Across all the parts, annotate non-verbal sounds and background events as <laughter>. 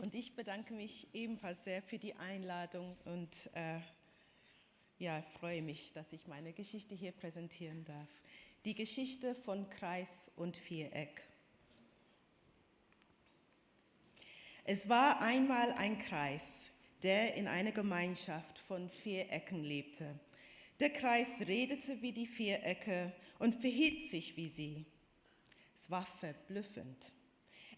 Und ich bedanke mich ebenfalls sehr für die Einladung und äh, ja, freue mich, dass ich meine Geschichte hier präsentieren darf. Die Geschichte von Kreis und Viereck. Es war einmal ein Kreis, der in einer Gemeinschaft von Vierecken lebte. Der Kreis redete wie die Vierecke und verhielt sich wie sie. Es war verblüffend.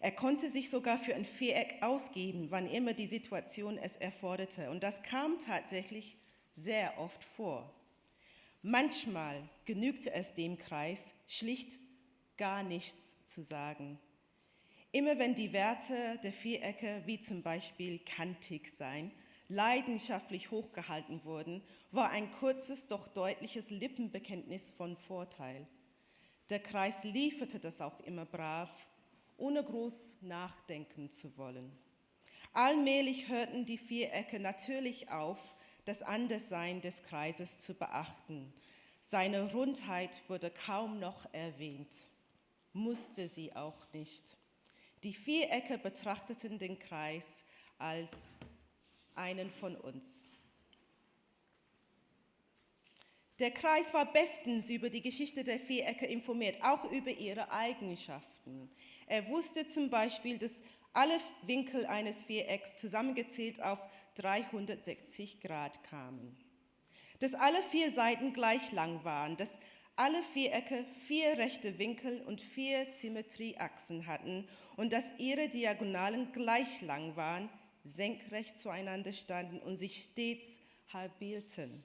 Er konnte sich sogar für ein Viereck ausgeben, wann immer die Situation es erforderte. Und das kam tatsächlich sehr oft vor. Manchmal genügte es dem Kreis, schlicht gar nichts zu sagen. Immer wenn die Werte der Vierecke, wie zum Beispiel kantig sein, leidenschaftlich hochgehalten wurden, war ein kurzes, doch deutliches Lippenbekenntnis von Vorteil. Der Kreis lieferte das auch immer brav ohne groß nachdenken zu wollen. Allmählich hörten die Vierecke natürlich auf, das Anderssein des Kreises zu beachten. Seine Rundheit wurde kaum noch erwähnt, musste sie auch nicht. Die Vierecke betrachteten den Kreis als einen von uns. Der Kreis war bestens über die Geschichte der Vierecke informiert, auch über ihre Eigenschaften. Er wusste zum Beispiel, dass alle Winkel eines Vierecks zusammengezählt auf 360 Grad kamen. Dass alle vier Seiten gleich lang waren, dass alle Vierecke vier rechte Winkel und vier Symmetrieachsen hatten und dass ihre Diagonalen gleich lang waren, senkrecht zueinander standen und sich stets halbierten.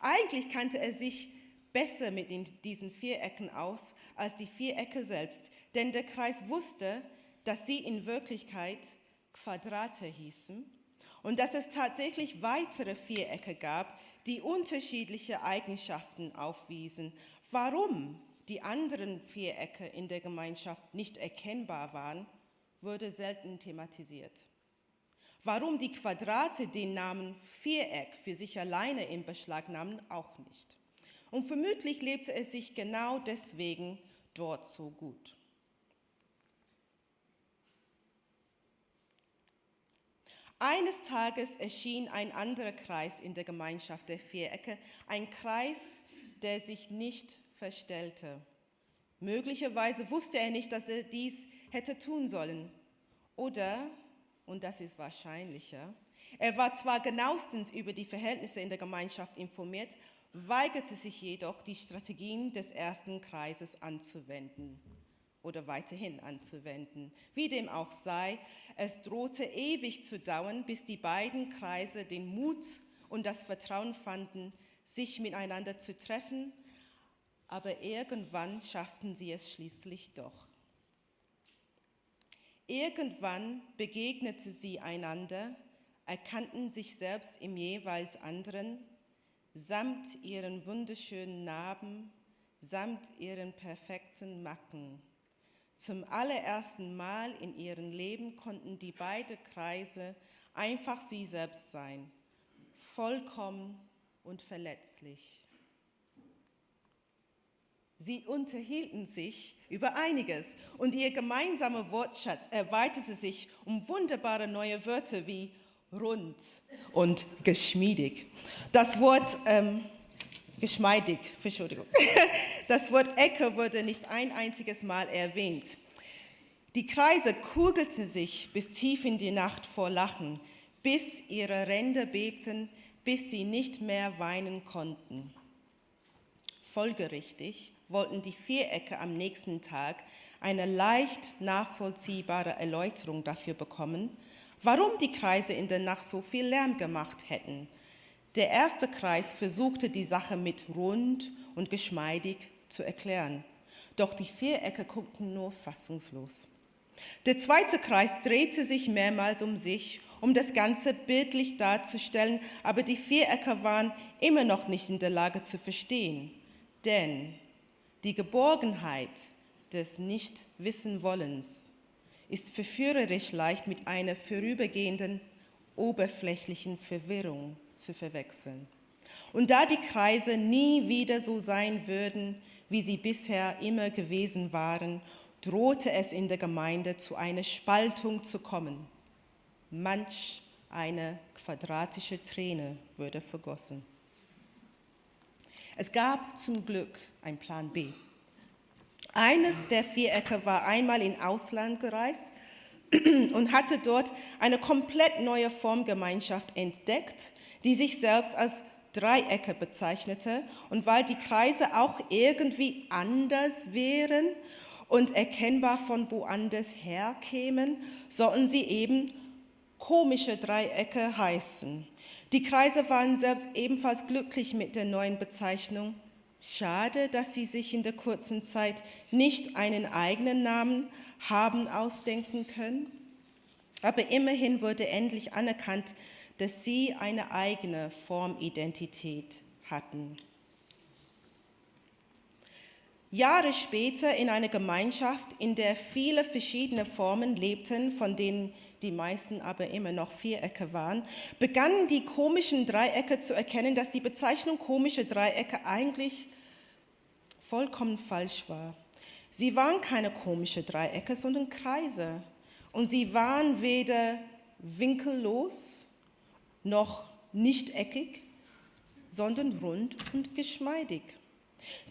Eigentlich kannte er sich besser mit diesen Vierecken aus als die Vierecke selbst, denn der Kreis wusste, dass sie in Wirklichkeit Quadrate hießen und dass es tatsächlich weitere Vierecke gab, die unterschiedliche Eigenschaften aufwiesen. Warum die anderen Vierecke in der Gemeinschaft nicht erkennbar waren, wurde selten thematisiert. Warum die Quadrate den Namen Viereck für sich alleine in Beschlag nahmen, auch nicht. Und vermutlich lebte es sich genau deswegen dort so gut. Eines Tages erschien ein anderer Kreis in der Gemeinschaft der Vierecke, ein Kreis, der sich nicht verstellte. Möglicherweise wusste er nicht, dass er dies hätte tun sollen. Oder, und das ist wahrscheinlicher, er war zwar genauestens über die Verhältnisse in der Gemeinschaft informiert, weigerte sich jedoch, die Strategien des ersten Kreises anzuwenden oder weiterhin anzuwenden. Wie dem auch sei, es drohte ewig zu dauern, bis die beiden Kreise den Mut und das Vertrauen fanden, sich miteinander zu treffen, aber irgendwann schafften sie es schließlich doch. Irgendwann begegneten sie einander, erkannten sich selbst im jeweils anderen samt ihren wunderschönen Narben, samt ihren perfekten Macken. Zum allerersten Mal in ihrem Leben konnten die beiden Kreise einfach sie selbst sein, vollkommen und verletzlich. Sie unterhielten sich über einiges und ihr gemeinsamer Wortschatz erweiterte sich um wunderbare neue Wörter wie rund und geschmiedig. Das Wort ähm, geschmeidig, Entschuldigung. <laughs> Das Wort Ecke wurde nicht ein einziges Mal erwähnt. Die Kreise kugelten sich bis tief in die Nacht vor Lachen, bis ihre Ränder bebten, bis sie nicht mehr weinen konnten. Folgerichtig wollten die Vierecke am nächsten Tag eine leicht nachvollziehbare Erläuterung dafür bekommen, warum die Kreise in der Nacht so viel Lärm gemacht hätten. Der erste Kreis versuchte die Sache mit rund und geschmeidig zu erklären, doch die Vierecke guckten nur fassungslos. Der zweite Kreis drehte sich mehrmals um sich, um das Ganze bildlich darzustellen, aber die Vierecke waren immer noch nicht in der Lage zu verstehen, denn die Geborgenheit des Nicht-Wissen-Wollens ist verführerisch leicht mit einer vorübergehenden, oberflächlichen Verwirrung zu verwechseln. Und da die Kreise nie wieder so sein würden, wie sie bisher immer gewesen waren, drohte es in der Gemeinde zu einer Spaltung zu kommen. manch eine quadratische Träne würde vergossen. Es gab zum Glück einen Plan B. Eines der Vierecke war einmal in Ausland gereist <clears throat> und hatte dort eine komplett neue Formgemeinschaft entdeckt, die sich selbst als Dreiecke bezeichnete. Und weil die Kreise auch irgendwie anders wären und erkennbar von woanders herkämen, sollten sie eben komische Dreiecke heißen. Die Kreise waren selbst ebenfalls glücklich mit der neuen Bezeichnung. Schade, dass sie sich in der kurzen Zeit nicht einen eigenen Namen haben ausdenken können. Aber immerhin wurde endlich anerkannt, dass sie eine eigene Formidentität hatten. Jahre später in einer Gemeinschaft, in der viele verschiedene Formen lebten, von denen die meisten aber immer noch Vierecke waren, begannen die komischen Dreiecke zu erkennen, dass die Bezeichnung komische Dreiecke eigentlich vollkommen falsch war. Sie waren keine komischen Dreiecke, sondern Kreise. Und sie waren weder winkellos noch nicht eckig, sondern rund und geschmeidig.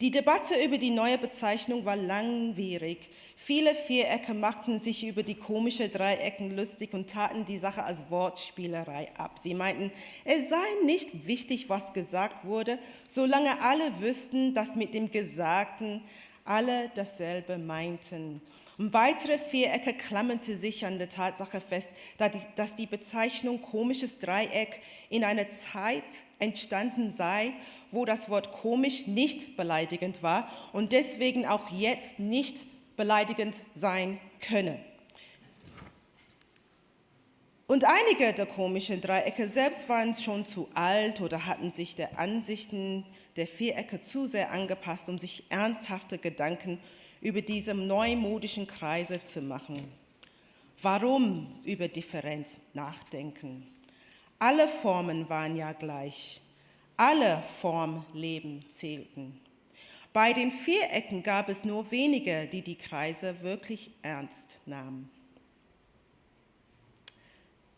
Die Debatte über die neue Bezeichnung war langwierig. Viele Vierecke machten sich über die komischen Dreiecken lustig und taten die Sache als Wortspielerei ab. Sie meinten, es sei nicht wichtig, was gesagt wurde, solange alle wüssten, dass mit dem Gesagten alle dasselbe meinten. Und weitere Vierecke klammerte sich an der Tatsache fest, dass die Bezeichnung komisches Dreieck in einer Zeit entstanden sei, wo das Wort komisch nicht beleidigend war und deswegen auch jetzt nicht beleidigend sein könne. Und einige der komischen Dreiecke selbst waren schon zu alt oder hatten sich der Ansichten der Vierecke zu sehr angepasst, um sich ernsthafte Gedanken über diese neumodischen Kreise zu machen. Warum über Differenz nachdenken? Alle Formen waren ja gleich. Alle Formleben zählten. Bei den Vierecken gab es nur wenige, die die Kreise wirklich ernst nahmen.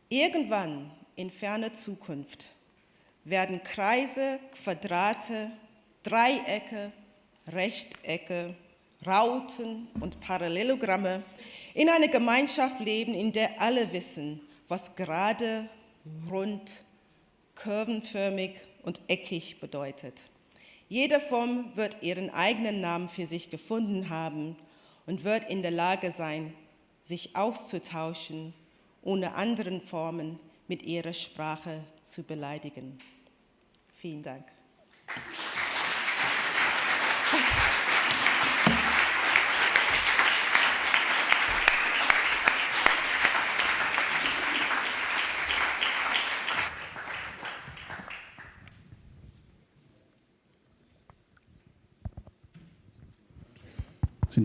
Irgendwann in ferner Zukunft werden Kreise, Quadrate, Dreiecke, Rechtecke Rauten und Parallelogramme in einer Gemeinschaft leben, in der alle wissen, was gerade, rund, kurvenförmig und eckig bedeutet. Jede Form wird ihren eigenen Namen für sich gefunden haben und wird in der Lage sein, sich auszutauschen, ohne anderen Formen mit ihrer Sprache zu beleidigen. Vielen Dank.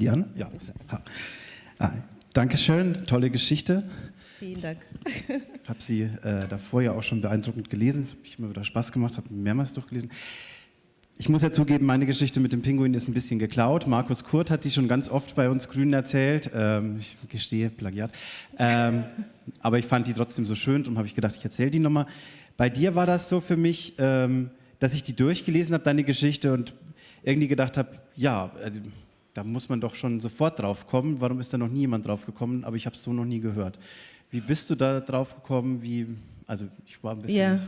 Die an? Ja. Ah, Dankeschön, tolle Geschichte. Vielen Dank. Ich habe sie äh, davor ja auch schon beeindruckend gelesen. Es hat mir wieder Spaß gemacht, habe mehrmals durchgelesen. Ich muss ja zugeben, meine Geschichte mit dem Pinguin ist ein bisschen geklaut. Markus Kurt hat die schon ganz oft bei uns Grünen erzählt. Ähm, ich gestehe, Plagiat. Ähm, aber ich fand die trotzdem so schön, darum habe ich gedacht, ich erzähle die nochmal. Bei dir war das so für mich, ähm, dass ich die durchgelesen habe, deine Geschichte, und irgendwie gedacht habe, ja, also, da muss man doch schon sofort drauf kommen. Warum ist da noch nie jemand drauf gekommen? Aber ich habe es so noch nie gehört. Wie bist du da drauf gekommen? Wie, also ich war ein bisschen... Ja.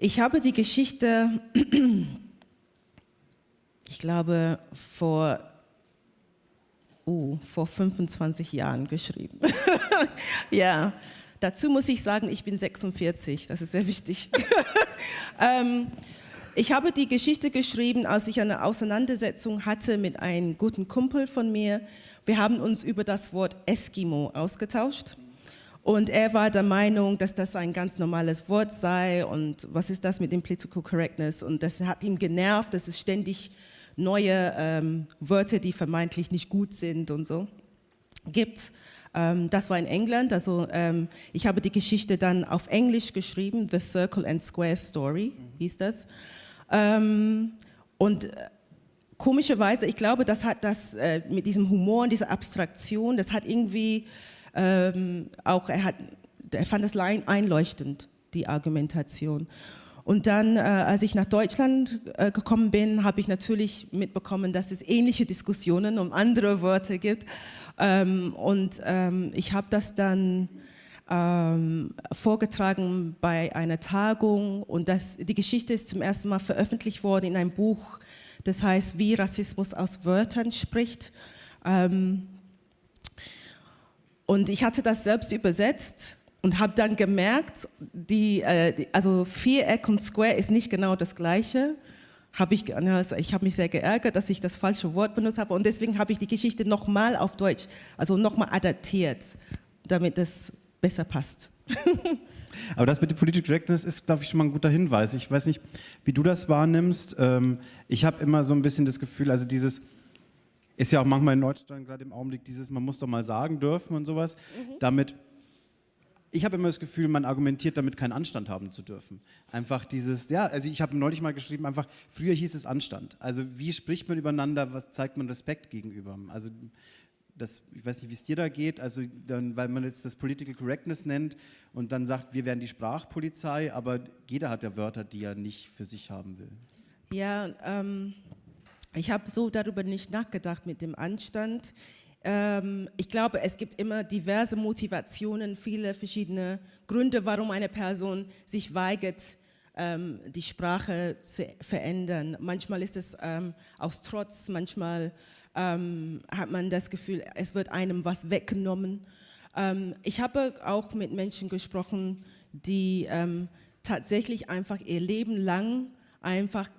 Ich habe die Geschichte, ich glaube, vor, oh, vor 25 Jahren geschrieben. <laughs> ja, dazu muss ich sagen, ich bin 46, das ist sehr wichtig. <laughs> ähm, ich habe die Geschichte geschrieben, als ich eine Auseinandersetzung hatte mit einem guten Kumpel von mir. Wir haben uns über das Wort Eskimo ausgetauscht. Und er war der Meinung, dass das ein ganz normales Wort sei und was ist das mit dem Political Correctness und das hat ihm genervt, dass es ständig neue ähm, Wörter, die vermeintlich nicht gut sind und so gibt. Ähm, das war in England, also ähm, ich habe die Geschichte dann auf Englisch geschrieben, The Circle and Square Story hieß das. Ähm, und äh, komischerweise, ich glaube, das hat das äh, mit diesem Humor und dieser Abstraktion, das hat irgendwie ähm, auch, er hat er fand es einleuchtend, die Argumentation. Und dann, äh, als ich nach Deutschland äh, gekommen bin, habe ich natürlich mitbekommen, dass es ähnliche Diskussionen um andere Wörter gibt. Ähm, und ähm, ich habe das dann ähm, vorgetragen bei einer Tagung und das, die Geschichte ist zum ersten Mal veröffentlicht worden in einem Buch, das heißt, wie Rassismus aus Wörtern spricht. Ähm, und ich hatte das selbst übersetzt und habe dann gemerkt, die, äh, also Viereck und Square ist nicht genau das Gleiche. Hab ich, also ich habe mich sehr geärgert, dass ich das falsche Wort benutzt habe und deswegen habe ich die Geschichte nochmal auf Deutsch, also nochmal adaptiert, damit es besser passt. <laughs> Aber das mit der Political Correctness ist, glaube ich, schon mal ein guter Hinweis. Ich weiß nicht, wie du das wahrnimmst. Ähm, ich habe immer so ein bisschen das Gefühl, also dieses, ist ja auch manchmal in Deutschland gerade im Augenblick dieses, man muss doch mal sagen dürfen und sowas. Mhm. Damit ich habe immer das Gefühl, man argumentiert damit, keinen Anstand haben zu dürfen. Einfach dieses, ja, also ich habe neulich mal geschrieben, einfach, früher hieß es Anstand. Also wie spricht man übereinander, was zeigt man Respekt gegenüber? Also das, ich weiß nicht, wie es dir da geht, also dann, weil man jetzt das Political Correctness nennt und dann sagt, wir wären die Sprachpolizei, aber jeder hat ja Wörter, die er nicht für sich haben will. Ja, ähm, ich habe so darüber nicht nachgedacht mit dem Anstand. Ähm, ich glaube, es gibt immer diverse Motivationen, viele verschiedene Gründe, warum eine Person sich weigert, ähm, die Sprache zu verändern. Manchmal ist es ähm, aus Trotz, manchmal hat man das Gefühl, es wird einem was weggenommen. ich habe auch mit Menschen gesprochen, die tatsächlich einfach ihr Leben lang einfach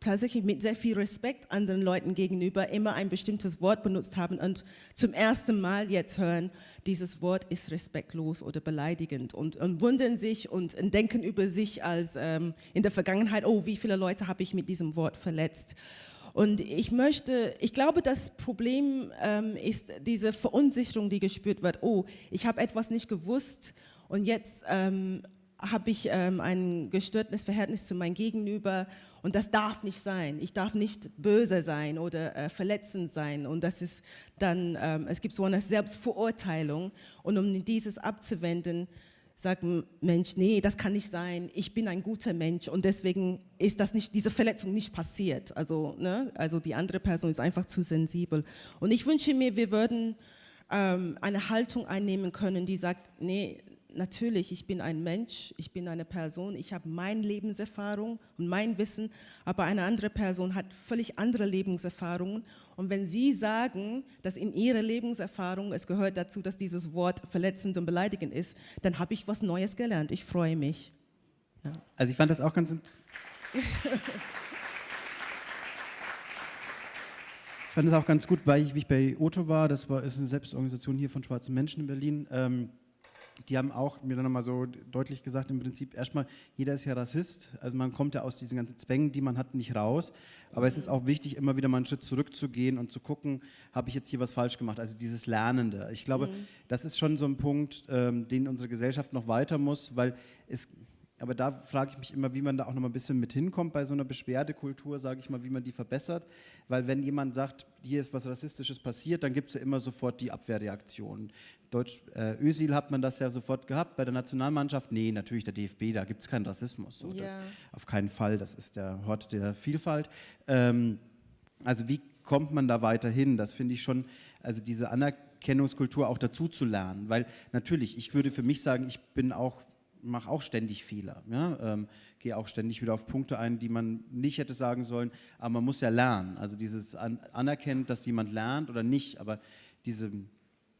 tatsächlich mit sehr viel Respekt anderen Leuten gegenüber immer ein bestimmtes Wort benutzt haben und zum ersten Mal jetzt hören, dieses Wort ist respektlos oder beleidigend und, und wundern sich und denken über sich als ähm, in der Vergangenheit, oh, wie viele Leute habe ich mit diesem Wort verletzt. Und ich möchte, ich glaube, das Problem ähm, ist diese Verunsicherung, die gespürt wird. Oh, ich habe etwas nicht gewusst und jetzt ähm, habe ich ähm, ein gestörtes Verhältnis zu meinem Gegenüber und das darf nicht sein. Ich darf nicht böse sein oder äh, verletzend sein. Und das ist dann, ähm, es gibt so eine Selbstverurteilung. Und um dieses abzuwenden, sagt ein Mensch, nee, das kann nicht sein. Ich bin ein guter Mensch und deswegen ist das nicht, diese Verletzung nicht passiert. Also, ne, also die andere Person ist einfach zu sensibel. Und ich wünsche mir, wir würden ähm, eine Haltung einnehmen können, die sagt, nee, natürlich, ich bin ein Mensch, ich bin eine Person, ich habe meine Lebenserfahrung und mein Wissen, aber eine andere Person hat völlig andere Lebenserfahrungen. Und wenn Sie sagen, dass in Ihrer Lebenserfahrung es gehört dazu, dass dieses Wort verletzend und beleidigend ist, dann habe ich was Neues gelernt. Ich freue mich. Ja. Also ich fand das auch ganz... ich fand das auch ganz gut, weil ich, wie ich bei Otto war, das war, ist eine Selbstorganisation hier von schwarzen Menschen in Berlin, ähm, die haben auch mir dann nochmal so deutlich gesagt, im Prinzip erstmal, jeder ist ja Rassist, also man kommt ja aus diesen ganzen Zwängen, die man hat, nicht raus, aber es ist auch wichtig, immer wieder mal einen Schritt zurückzugehen und zu gucken, habe ich jetzt hier was falsch gemacht, also dieses Lernende. Ich glaube, mhm. das ist schon so ein Punkt, ähm, den unsere Gesellschaft noch weiter muss, weil es aber da frage ich mich immer, wie man da auch noch mal ein bisschen mit hinkommt bei so einer Beschwerdekultur, sage ich mal, wie man die verbessert. Weil wenn jemand sagt, hier ist was Rassistisches passiert, dann gibt es ja immer sofort die Abwehrreaktion. Deutsch, äh, Özil hat man das ja sofort gehabt, bei der Nationalmannschaft, nee, natürlich der DFB, da gibt es keinen Rassismus. So, ja. das, auf keinen Fall, das ist der Hort der Vielfalt. Ähm, also wie kommt man da weiterhin? Das finde ich schon, also diese Anerkennungskultur auch dazu zu lernen. Weil natürlich, ich würde für mich sagen, ich bin auch mache auch ständig Fehler. Ja? Ähm, Gehe auch ständig wieder auf Punkte ein, die man nicht hätte sagen sollen, aber man muss ja lernen. Also dieses an, anerkennen, dass jemand lernt oder nicht, aber diese,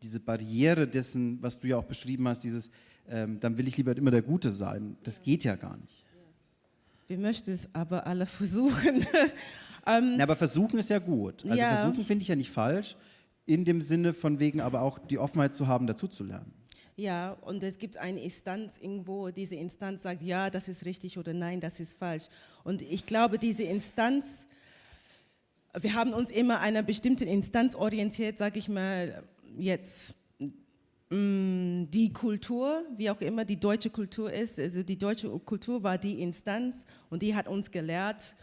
diese Barriere dessen, was du ja auch beschrieben hast, dieses, ähm, dann will ich lieber immer der Gute sein, das geht ja gar nicht. Wir möchten es aber alle versuchen. <laughs> ähm, Na, aber versuchen ist ja gut. Also ja. versuchen finde ich ja nicht falsch, in dem Sinne von wegen aber auch die Offenheit zu haben, dazu zu lernen. Ja, und es gibt eine Instanz irgendwo, diese Instanz sagt, ja, das ist richtig oder nein, das ist falsch. Und ich glaube, diese Instanz, wir haben uns immer einer bestimmten Instanz orientiert, sage ich mal, jetzt mm, die Kultur, wie auch immer die deutsche Kultur ist, also die deutsche Kultur war die Instanz und die hat uns gelehrt,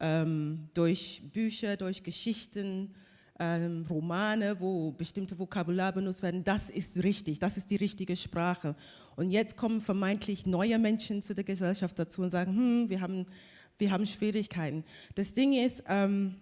ähm, durch Bücher, durch Geschichten, ähm, Romane, wo bestimmte Vokabular benutzt werden, das ist richtig, das ist die richtige Sprache. Und jetzt kommen vermeintlich neue Menschen zu der Gesellschaft dazu und sagen, hm, wir haben, wir haben Schwierigkeiten. Das Ding ist, ähm,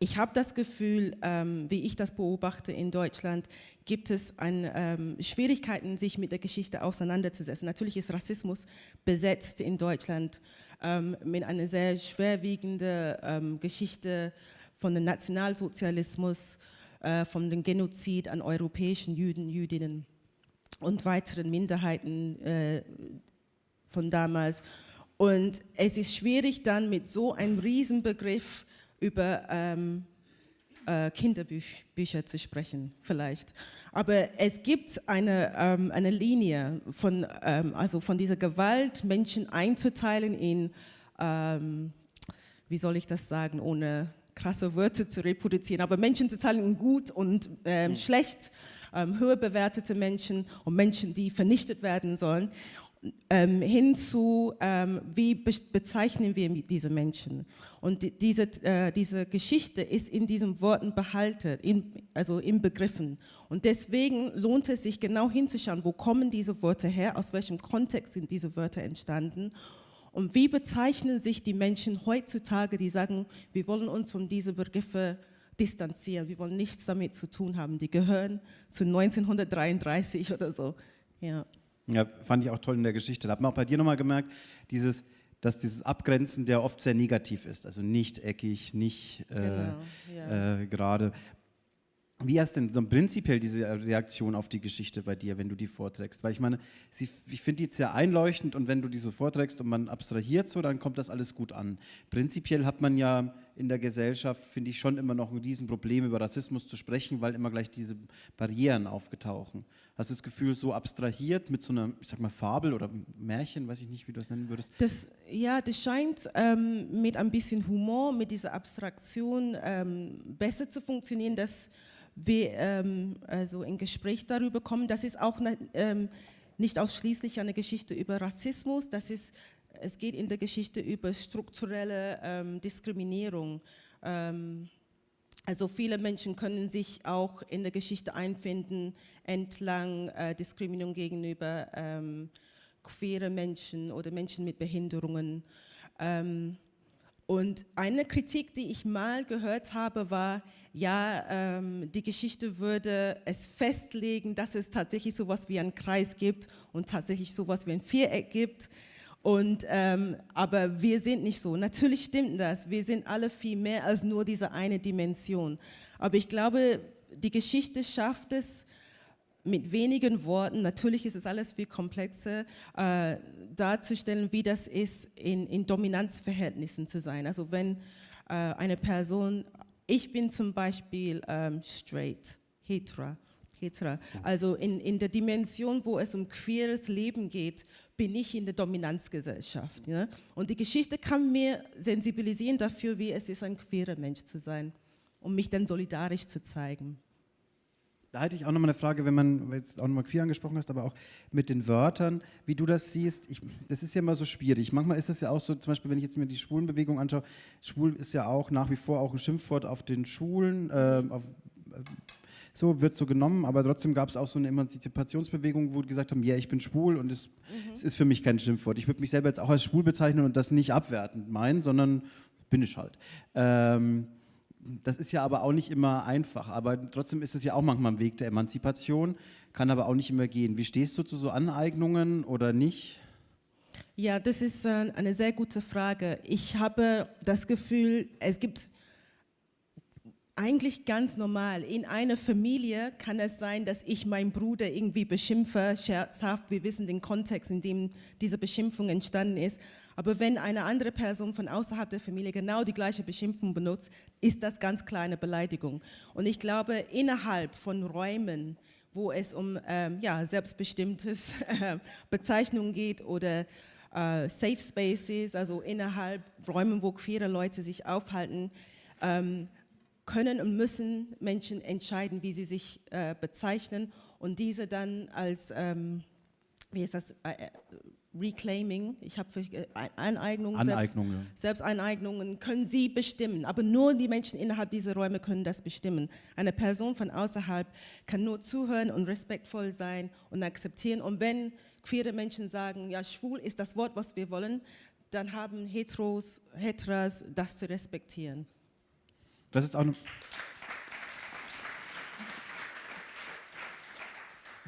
ich habe das Gefühl, ähm, wie ich das beobachte in Deutschland, gibt es ein, ähm, Schwierigkeiten, sich mit der Geschichte auseinanderzusetzen. Natürlich ist Rassismus besetzt in Deutschland ähm, mit einer sehr schwerwiegenden ähm, Geschichte von dem Nationalsozialismus, äh, von dem Genozid an europäischen Juden, Jüdinnen und weiteren Minderheiten äh, von damals. Und es ist schwierig dann mit so einem Riesenbegriff über ähm, äh, Kinderbücher zu sprechen, vielleicht. Aber es gibt eine, ähm, eine Linie von, ähm, also von dieser Gewalt, Menschen einzuteilen in, ähm, wie soll ich das sagen, ohne krasse Wörter zu reproduzieren, aber Menschen zu teilen in gut und ähm, schlecht, ähm, höher bewertete Menschen und Menschen, die vernichtet werden sollen ähm, hin zu, ähm, wie be bezeichnen wir diese Menschen. Und die, diese, äh, diese Geschichte ist in diesen Worten behalten, in, also in Begriffen. Und deswegen lohnt es sich genau hinzuschauen, wo kommen diese Worte her, aus welchem Kontext sind diese Wörter entstanden und wie bezeichnen sich die Menschen heutzutage, die sagen, wir wollen uns von diesen Begriffen distanzieren, wir wollen nichts damit zu tun haben, die gehören zu 1933 oder so. Ja. Ja, fand ich auch toll in der Geschichte. Da hat man auch bei dir nochmal gemerkt, dieses, dass dieses Abgrenzen, der oft sehr negativ ist, also nicht eckig, nicht äh, genau, ja. äh, gerade. Wie hast denn so prinzipiell diese Reaktion auf die Geschichte bei dir, wenn du die vorträgst? Weil ich meine, sie, ich finde die sehr einleuchtend und wenn du die so vorträgst und man abstrahiert so, dann kommt das alles gut an. Prinzipiell hat man ja in der Gesellschaft, finde ich, schon immer noch ein Riesenproblem, über Rassismus zu sprechen, weil immer gleich diese Barrieren aufgetauchen. Hast du das Gefühl, so abstrahiert mit so einer, ich sag mal, Fabel oder Märchen, weiß ich nicht, wie du das nennen würdest? Das, ja, das scheint ähm, mit ein bisschen Humor, mit dieser Abstraktion ähm, besser zu funktionieren, dass wir ähm, also in Gespräch darüber kommen. Das ist auch ne, ähm, nicht ausschließlich eine Geschichte über Rassismus, das ist, es geht in der Geschichte über strukturelle ähm, Diskriminierung. Ähm, also viele Menschen können sich auch in der Geschichte einfinden entlang äh, Diskriminierung gegenüber ähm, queere Menschen oder Menschen mit Behinderungen. Ähm, und eine Kritik, die ich mal gehört habe, war, ja, ähm, die Geschichte würde es festlegen, dass es tatsächlich so etwas wie einen Kreis gibt und tatsächlich so etwas wie ein Viereck gibt. Und, ähm, aber wir sind nicht so. Natürlich stimmt das. Wir sind alle viel mehr als nur diese eine Dimension. Aber ich glaube, die Geschichte schafft es, mit wenigen Worten, natürlich ist es alles viel komplexer, äh, darzustellen, wie das ist, in, in Dominanzverhältnissen zu sein. Also wenn äh, eine Person, ich bin zum Beispiel ähm, straight, hetero, hetero. also in, in der Dimension, wo es um queeres Leben geht, bin ich in der Dominanzgesellschaft. Ja? Und die Geschichte kann mir sensibilisieren dafür, wie es ist, ein queerer Mensch zu sein, um mich dann solidarisch zu zeigen. Da hätte ich auch nochmal eine Frage, wenn man jetzt auch nochmal queer angesprochen hast, aber auch mit den Wörtern, wie du das siehst. Ich, das ist ja immer so schwierig. Manchmal ist es ja auch so, zum Beispiel, wenn ich jetzt mir die Schwulenbewegung anschaue, schwul ist ja auch nach wie vor auch ein Schimpfwort auf den Schulen, äh, auf, äh, so wird so genommen, aber trotzdem gab es auch so eine Emanzipationsbewegung, wo die gesagt haben, ja, ich bin schwul und es, mhm. es ist für mich kein Schimpfwort. Ich würde mich selber jetzt auch als schwul bezeichnen und das nicht abwertend meinen, sondern bin ich halt. Ähm, das ist ja aber auch nicht immer einfach, aber trotzdem ist es ja auch manchmal ein Weg der Emanzipation, kann aber auch nicht immer gehen. Wie stehst du zu so Aneignungen oder nicht? Ja, das ist äh, eine sehr gute Frage. Ich habe das Gefühl, es gibt eigentlich ganz normal. In einer Familie kann es sein, dass ich meinen Bruder irgendwie beschimpfe, scherzhaft. Wir wissen den Kontext, in dem diese Beschimpfung entstanden ist. Aber wenn eine andere Person von außerhalb der Familie genau die gleiche Beschimpfung benutzt, ist das ganz klar eine Beleidigung. Und ich glaube, innerhalb von Räumen, wo es um ähm, ja, selbstbestimmtes äh, Bezeichnungen geht oder äh, Safe Spaces, also innerhalb Räumen, wo queere Leute sich aufhalten, ähm, können und müssen Menschen entscheiden, wie sie sich äh, bezeichnen und diese dann als, ähm, wie ist das, äh, Reclaiming, ich habe äh, Aneignungen, Aneignung, Selbst. Selbsteineignungen können sie bestimmen, aber nur die Menschen innerhalb dieser Räume können das bestimmen. Eine Person von außerhalb kann nur zuhören und respektvoll sein und akzeptieren und wenn queere Menschen sagen, ja, schwul ist das Wort, was wir wollen, dann haben Heteros, Heteras das zu respektieren. Das ist auch eine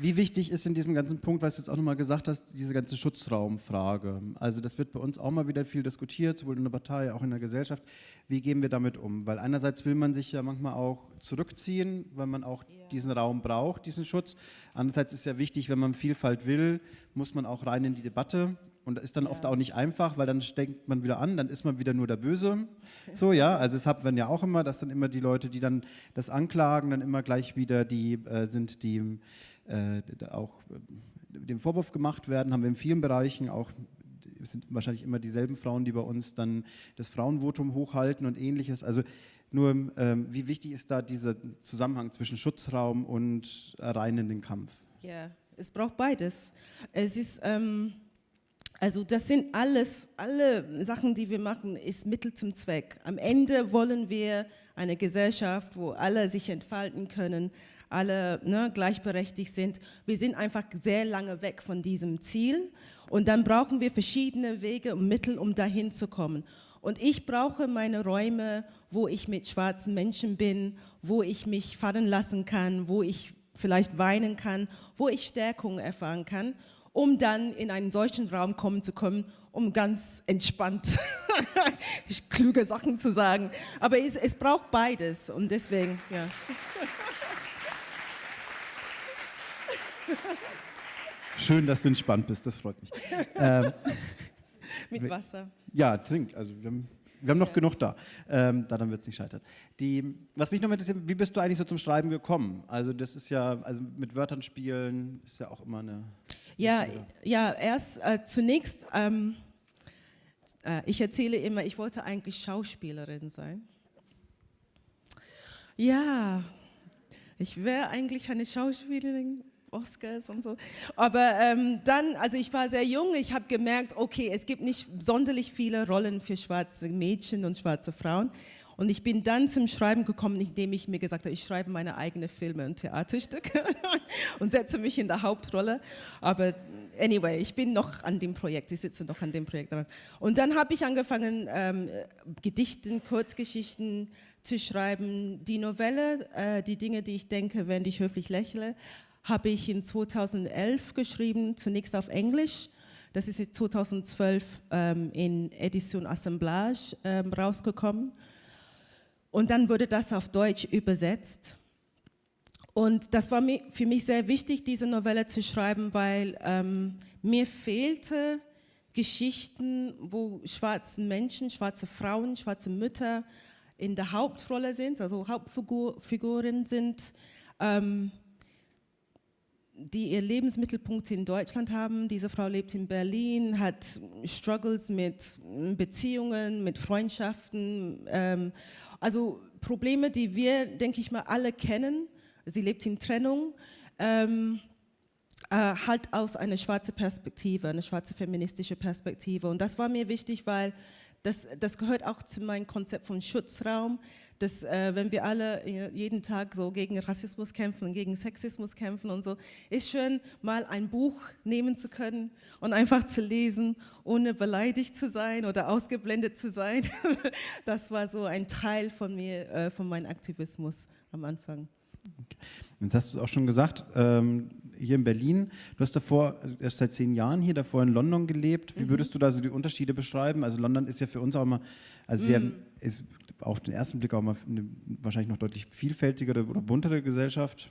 Wie wichtig ist in diesem ganzen Punkt, was du jetzt auch nochmal gesagt hast, diese ganze Schutzraumfrage? Also das wird bei uns auch mal wieder viel diskutiert, sowohl in der Partei, auch in der Gesellschaft. Wie gehen wir damit um? Weil einerseits will man sich ja manchmal auch zurückziehen, weil man auch ja. diesen Raum braucht, diesen Schutz. Andererseits ist ja wichtig, wenn man Vielfalt will, muss man auch rein in die Debatte. Und das ist dann ja. oft auch nicht einfach, weil dann steckt man wieder an, dann ist man wieder nur der Böse. <laughs> So, ja, also das hat man ja auch immer, dass dann immer die Leute, die dann das anklagen, dann immer gleich wieder die äh, sind, die äh, auch äh, dem Vorwurf gemacht werden, haben wir in vielen Bereichen auch es sind wahrscheinlich immer dieselben Frauen, die bei uns dann das Frauenvotum hochhalten und ähnliches. Also nur, ähm, wie wichtig ist da dieser Zusammenhang zwischen Schutzraum und reinenden Kampf? Ja, es braucht beides. Es ist, ähm, also das sind alles, alle Sachen, die wir machen, ist Mittel zum Zweck. Am Ende wollen wir eine Gesellschaft, wo alle sich entfalten können, alle ne, gleichberechtigt sind. Wir sind einfach sehr lange weg von diesem Ziel und dann brauchen wir verschiedene Wege und Mittel, um dahin zu kommen. Und ich brauche meine Räume, wo ich mit schwarzen Menschen bin, wo ich mich fallen lassen kann, wo ich vielleicht weinen kann, wo ich Stärkung erfahren kann, um dann in einen solchen Raum kommen zu können, um ganz entspannt <laughs> kluge Sachen zu sagen. Aber es, es braucht beides und deswegen, ja. Schön, dass du entspannt bist, das freut mich. Ähm, <laughs> Mit Wasser. Ja, trink. Also wir haben, wir haben noch ja. genug da. Ähm, daran wird es nicht scheitern. Die, was mich noch interessiert, wie bist du eigentlich so zum Schreiben gekommen? Also das ist ja, also mit Wörtern spielen ist ja auch immer eine... Ja, ja erst äh, zunächst, ähm, äh, ich erzähle immer, ich wollte eigentlich Schauspielerin sein. Ja, ich wäre eigentlich eine Schauspielerin Oscars und so. Aber ähm, dann, also ich war sehr jung, ich habe gemerkt, okay, es gibt nicht sonderlich viele Rollen für schwarze Mädchen und schwarze Frauen. Und ich bin dann zum Schreiben gekommen, indem ich mir gesagt habe, ich schreibe meine eigenen Filme und Theaterstücke <laughs> und setze mich in der Hauptrolle. Aber anyway, ich bin noch an dem Projekt, ich sitze noch an dem Projekt dran. Und dann habe ich angefangen, ähm, Gedichten, Kurzgeschichten zu schreiben. Die Novelle, äh, die Dinge, die ich denke, wenn ich höflich lächle, habe ich in 2011 geschrieben, zunächst auf Englisch. Das ist 2012 ähm, in Edition Assemblage ähm, rausgekommen. Und dann wurde das auf Deutsch übersetzt. Und das war für mich sehr wichtig, diese Novelle zu schreiben, weil ähm, mir fehlte Geschichten, wo schwarze Menschen, schwarze Frauen, schwarze Mütter in der Hauptrolle sind, also Hauptfiguren sind, ähm, die ihr Lebensmittelpunkt in Deutschland haben. Diese Frau lebt in Berlin, hat Struggles mit Beziehungen, mit Freundschaften, ähm, also Probleme, die wir, denke ich mal, alle kennen. Sie lebt in Trennung, ähm, äh, halt aus einer schwarzen Perspektive, eine schwarze feministische Perspektive. Und das war mir wichtig, weil das, das gehört auch zu meinem Konzept von Schutzraum, dass äh, wenn wir alle jeden Tag so gegen Rassismus kämpfen, gegen Sexismus kämpfen und so, ist schön, mal ein Buch nehmen zu können und einfach zu lesen, ohne beleidigt zu sein oder ausgeblendet zu sein. <laughs> das war so ein Teil von mir, äh, von meinem Aktivismus am Anfang. Jetzt hast du es auch schon gesagt, ähm, hier in Berlin, du hast davor, also erst seit zehn Jahren hier, davor in London gelebt. Wie mhm. würdest du da so die Unterschiede beschreiben? Also London ist ja für uns auch immer, also sehr, mhm. ist auf den ersten Blick auch mal eine wahrscheinlich noch deutlich vielfältigere oder buntere Gesellschaft,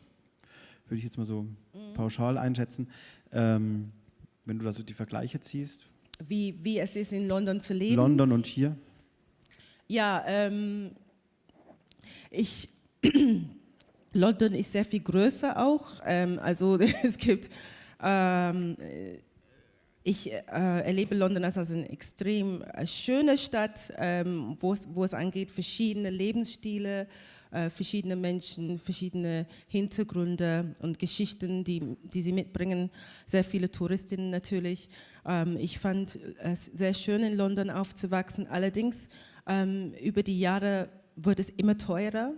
würde ich jetzt mal so mhm. pauschal einschätzen. Ähm, wenn du da so die Vergleiche ziehst. Wie, wie es ist, in London zu leben? London und hier? Ja, ähm, ich, <clears throat> <clears throat> London ist sehr viel größer auch. Ähm, also <laughs> es gibt ähm, ich äh, erlebe London als eine extrem äh, schöne Stadt, ähm, wo, es, wo es angeht, verschiedene Lebensstile, äh, verschiedene Menschen, verschiedene Hintergründe und Geschichten, die, die sie mitbringen. Sehr viele Touristinnen natürlich. Ähm, ich fand es sehr schön, in London aufzuwachsen. Allerdings, ähm, über die Jahre wird es immer teurer,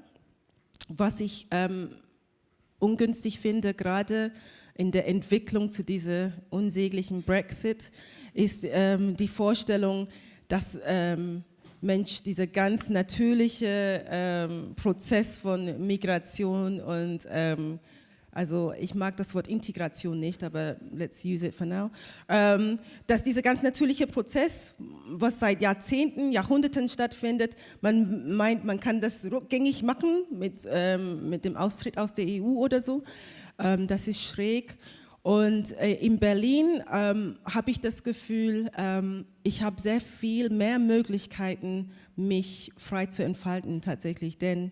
was ich ähm, ungünstig finde, gerade in der Entwicklung zu diesem unsäglichen Brexit, ist ähm, die Vorstellung, dass ähm, Mensch, dieser ganz natürliche ähm, Prozess von Migration und ähm, also ich mag das Wort Integration nicht, aber let's use it for now, ähm, dass dieser ganz natürliche Prozess, was seit Jahrzehnten, Jahrhunderten stattfindet, man meint, man kann das rückgängig machen mit, ähm, mit dem Austritt aus der EU oder so, ähm, das ist schräg. Und äh, in Berlin ähm, habe ich das Gefühl, ähm, ich habe sehr viel mehr Möglichkeiten, mich frei zu entfalten tatsächlich, denn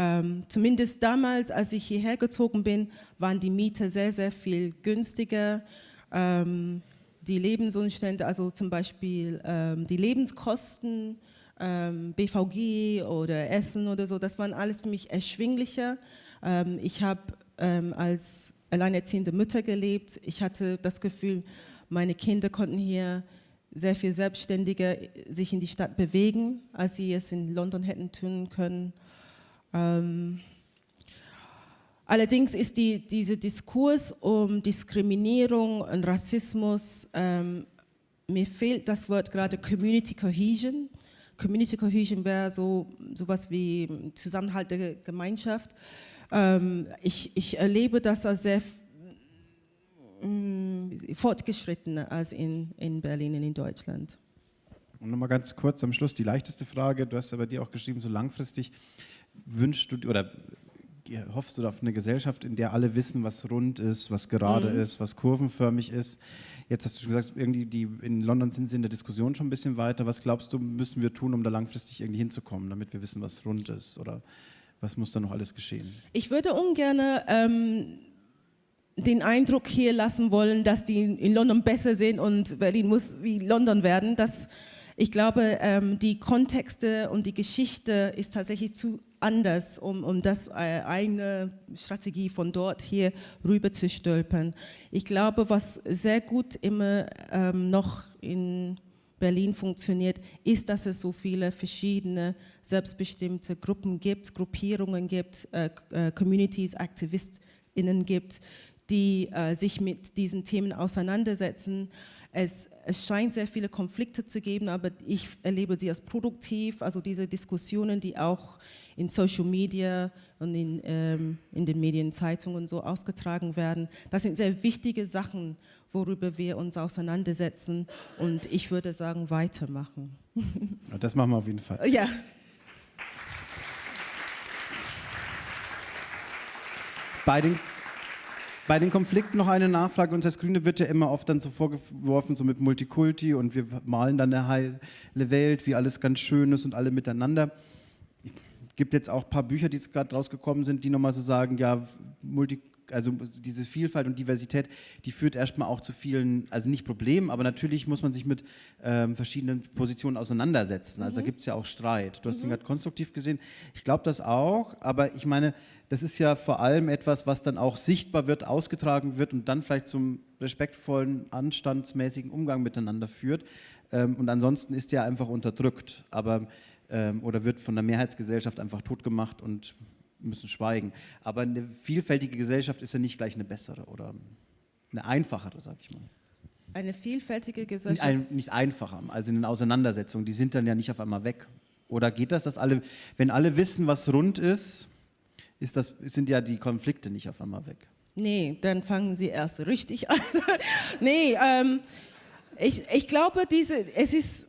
ähm, zumindest damals, als ich hierher gezogen bin, waren die Miete sehr, sehr viel günstiger. Ähm, die Lebensumstände, also zum Beispiel ähm, die Lebenskosten, ähm, BVG oder Essen oder so, das waren alles für mich erschwinglicher. Ähm, ich habe ähm, als alleinerziehende Mutter gelebt. Ich hatte das Gefühl, meine Kinder konnten hier sehr viel selbstständiger sich in die Stadt bewegen, als sie es in London hätten tun können. Ähm, allerdings ist die, dieser Diskurs um Diskriminierung und Rassismus, ähm, mir fehlt das Wort gerade Community Cohesion. Community Cohesion wäre so sowas wie Zusammenhalt der Gemeinschaft. Ähm, ich, ich erlebe das als sehr mm, fortgeschrittener als in, in Berlin und in Deutschland. Und nochmal ganz kurz am Schluss die leichteste Frage, du hast aber dir auch geschrieben, so langfristig wünschst du oder hoffst du auf eine Gesellschaft, in der alle wissen, was rund ist, was gerade mhm. ist, was kurvenförmig ist. Jetzt hast du schon gesagt, irgendwie die, in London sind sie in der Diskussion schon ein bisschen weiter. Was glaubst du, müssen wir tun, um da langfristig irgendwie hinzukommen, damit wir wissen, was rund ist? Oder was muss da noch alles geschehen? Ich würde ungern ähm, den Eindruck hier lassen wollen, dass die in London besser sind und Berlin muss wie London werden. Das, ich glaube, ähm, die Kontexte und die Geschichte ist tatsächlich zu anders, um, um das äh, eine Strategie von dort hier rüber zu stülpen. Ich glaube, was sehr gut immer ähm, noch in Berlin funktioniert, ist, dass es so viele verschiedene selbstbestimmte Gruppen gibt, Gruppierungen gibt, äh, äh, Communities, AktivistInnen gibt, die äh, sich mit diesen Themen auseinandersetzen. Es, es, scheint sehr viele Konflikte zu geben, aber ich erlebe sie als produktiv, also diese Diskussionen, die auch in Social Media und in, ähm, in den Medien, Zeitungen so ausgetragen werden. Das sind sehr wichtige Sachen, worüber wir uns auseinandersetzen und ich würde sagen, weitermachen. Das machen wir auf jeden Fall. Ja. Bei den, bei den Konflikten noch eine Nachfrage. Uns als Grüne wird ja immer oft dann so vorgeworfen, so mit Multikulti und wir malen dann eine heile Welt, wie alles ganz schön ist und alle miteinander gibt jetzt auch ein paar Bücher, die gerade rausgekommen sind, die nochmal so sagen, ja, Multi, also diese Vielfalt und Diversität, die führt erstmal auch zu vielen, also nicht Problemen, aber natürlich muss man sich mit ähm, verschiedenen Positionen auseinandersetzen. Also mhm. da gibt es ja auch Streit. Du hast mhm. den gerade konstruktiv gesehen. Ich glaube das auch, aber ich meine, das ist ja vor allem etwas, was dann auch sichtbar wird, ausgetragen wird und dann vielleicht zum respektvollen, anstandsmäßigen Umgang miteinander führt. Ähm, und ansonsten ist ja einfach unterdrückt. Aber ähm, oder wird von der Mehrheitsgesellschaft einfach totgemacht und müssen schweigen. Aber eine vielfältige Gesellschaft ist ja nicht gleich eine bessere oder eine einfachere, sag ich mal. Eine vielfältige Gesellschaft? Ein, nicht einfacher, also in den Auseinandersetzungen, die sind dann ja nicht auf einmal weg. Oder geht das, dass alle, wenn alle wissen, was rund ist, ist das, sind ja die Konflikte nicht auf einmal weg? Nee, dann fangen sie erst richtig <laughs> an. nee, ähm, ich, ich glaube, diese, es ist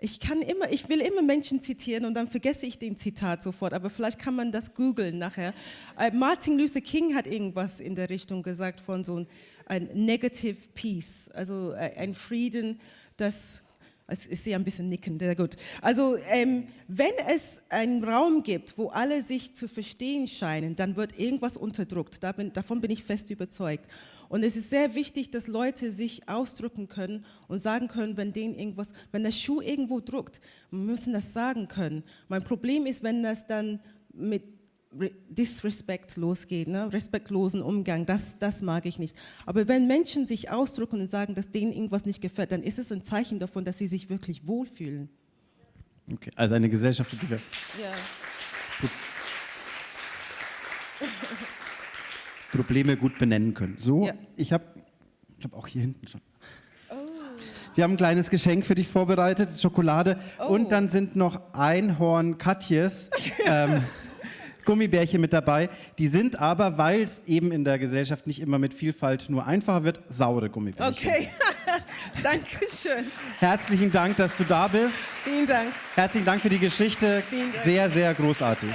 ich kann immer, ich will immer Menschen zitieren und dann vergesse ich den Zitat sofort, aber vielleicht kann man das googeln nachher. Äh, Martin Luther King hat irgendwas in der Richtung gesagt von so ein Negative Peace, also äh, ein Frieden, das Ist ja ein bisschen nickend, sehr gut. Also ähm, wenn es einen Raum gibt, wo alle sich zu verstehen scheinen, dann wird irgendwas unterdrückt. Da bin, davon bin ich fest überzeugt. Und es ist sehr wichtig, dass Leute sich ausdrücken können und sagen können, wenn denen irgendwas, wenn der Schuh irgendwo druckt, müssen das sagen können. Mein Problem ist, wenn das dann mit Disrespect losgeht, ne? respektlosen Umgang, das, das mag ich nicht. Aber wenn Menschen sich ausdrücken und sagen, dass denen irgendwas nicht gefällt, dann ist es ein Zeichen davon, dass sie sich wirklich wohlfühlen. Okay, also eine Gesellschaft, die wir... Ja. <laughs> Probleme gut benennen können. So, Ja. ich habe ich hab auch hier hinten schon. Wir haben ein kleines Geschenk für dich vorbereitet, Schokolade. Oh. Und dann sind noch Einhorn Katjes <laughs> ähm, Gummibärchen mit dabei. Die sind aber, weil es eben in der Gesellschaft nicht immer mit Vielfalt nur einfacher wird, saure Gummibärchen. Okay, <laughs> Dankeschön. Herzlichen Dank, dass du da bist. Vielen Dank. Herzlichen Dank für die Geschichte. Vielen Dank. Sehr, sehr großartig.